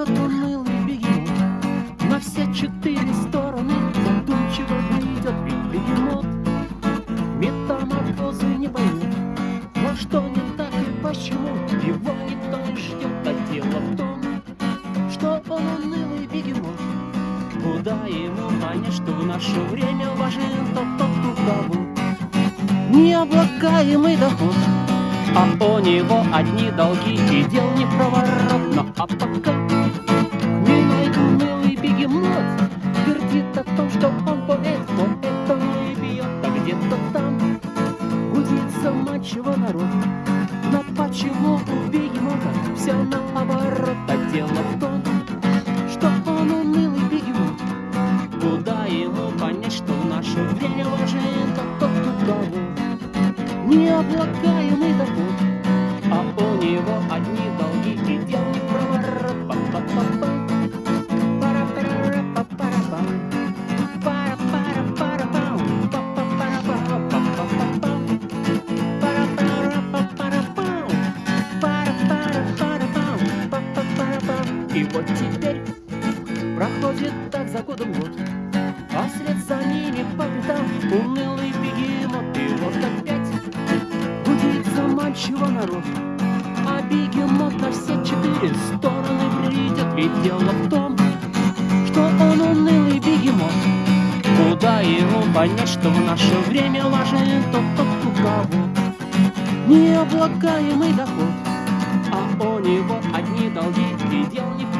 Идет унылый бегемот на все четыре стороны Задумчиво ведь бегемот. Метаморфозы не поймет Но что не так и почему. Его никто не ждет А дело в том, что он унылый бегемот. Куда ему понять, что в наше время важен тот, тот, у кого Необлагаемый доход а у него одни долги и дел не проворотно. А пока бегемот Твердит о том, что он поэт, но это не бьет А где-то там гудит заманчиво народ. Но почему у бегемота все наоборот. А дело в том, что он унылый бегемот Куда ему понять, что в наше время важен тот, у кого необлагаемый доход, а у него одни И вот теперь проходит так за годом год, а вслед за ними по пятам унылый бегемот, и вот опять гудит заманчиво народ. А бегемот на все четыре стороны придет, ведь дело в том, что он унылый бегемот. Куда ему понять, что в наше время важен тот, тот, у кого необлагаемый доход, а у него одни долги дел не.